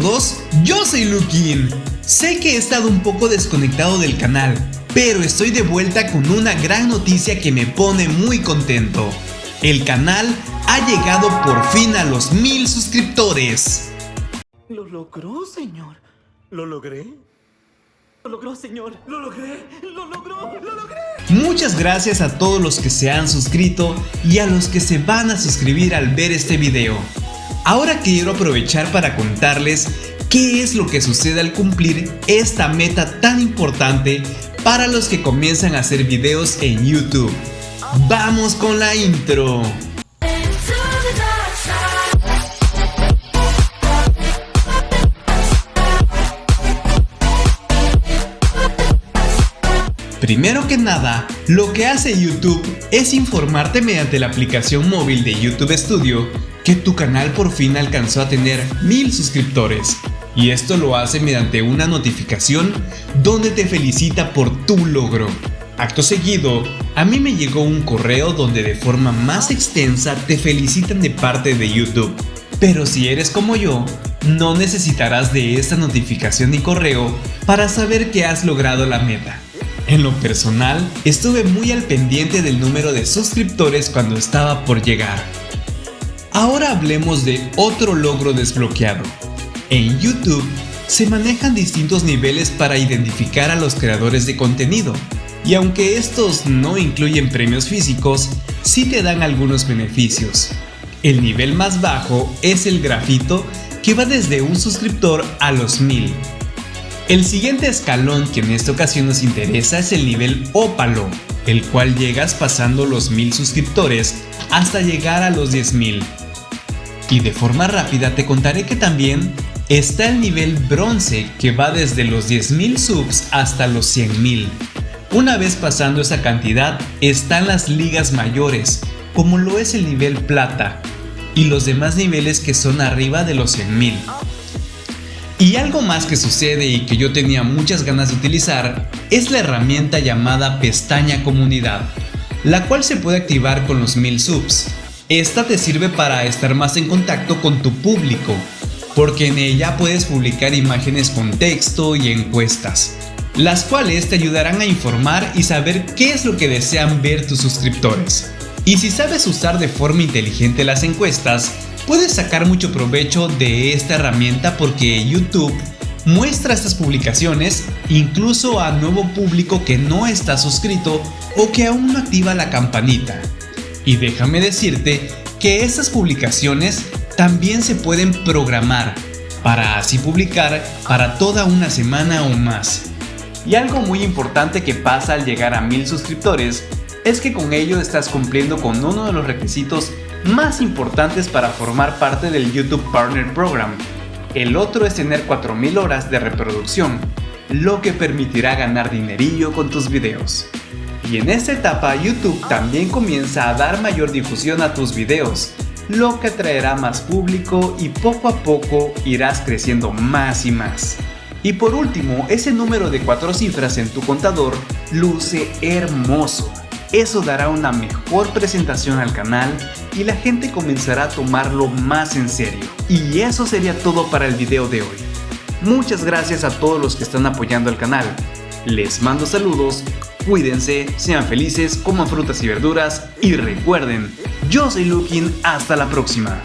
todos, yo soy Lukin. Sé que he estado un poco desconectado del canal, pero estoy de vuelta con una gran noticia que me pone muy contento. El canal ha llegado por fin a los mil suscriptores. Lo logró, señor. ¿Lo logré? Lo logró, señor. Lo logré. Lo logró. Lo logré. Muchas gracias a todos los que se han suscrito y a los que se van a suscribir al ver este video. Ahora quiero aprovechar para contarles qué es lo que sucede al cumplir esta meta tan importante para los que comienzan a hacer videos en YouTube. ¡Vamos con la intro! Primero que nada, lo que hace YouTube es informarte mediante la aplicación móvil de YouTube Studio que tu canal por fin alcanzó a tener mil suscriptores. Y esto lo hace mediante una notificación donde te felicita por tu logro. Acto seguido, a mí me llegó un correo donde de forma más extensa te felicitan de parte de YouTube. Pero si eres como yo, no necesitarás de esta notificación y correo para saber que has logrado la meta. En lo personal, estuve muy al pendiente del número de suscriptores cuando estaba por llegar. Ahora hablemos de otro logro desbloqueado. En YouTube se manejan distintos niveles para identificar a los creadores de contenido, y aunque estos no incluyen premios físicos, sí te dan algunos beneficios. El nivel más bajo es el grafito que va desde un suscriptor a los mil, el siguiente escalón que en esta ocasión nos interesa es el nivel ópalo, el cual llegas pasando los 1000 suscriptores hasta llegar a los 10.000. Y de forma rápida te contaré que también está el nivel bronce que va desde los 10.000 subs hasta los 100.000. Una vez pasando esa cantidad están las ligas mayores, como lo es el nivel plata, y los demás niveles que son arriba de los 100.000. Y algo más que sucede y que yo tenía muchas ganas de utilizar es la herramienta llamada pestaña comunidad, la cual se puede activar con los 1000 subs. Esta te sirve para estar más en contacto con tu público, porque en ella puedes publicar imágenes con texto y encuestas, las cuales te ayudarán a informar y saber qué es lo que desean ver tus suscriptores. Y si sabes usar de forma inteligente las encuestas, Puedes sacar mucho provecho de esta herramienta porque YouTube muestra estas publicaciones incluso a nuevo público que no está suscrito o que aún no activa la campanita. Y déjame decirte que estas publicaciones también se pueden programar para así publicar para toda una semana o más. Y algo muy importante que pasa al llegar a mil suscriptores es que con ello estás cumpliendo con uno de los requisitos más importantes para formar parte del YouTube Partner Program. El otro es tener 4000 horas de reproducción, lo que permitirá ganar dinerillo con tus videos. Y en esta etapa YouTube también comienza a dar mayor difusión a tus videos, lo que atraerá más público y poco a poco irás creciendo más y más. Y por último, ese número de cuatro cifras en tu contador luce hermoso. Eso dará una mejor presentación al canal y la gente comenzará a tomarlo más en serio. Y eso sería todo para el video de hoy. Muchas gracias a todos los que están apoyando el canal. Les mando saludos, cuídense, sean felices, coman frutas y verduras y recuerden, yo soy Lukin, hasta la próxima.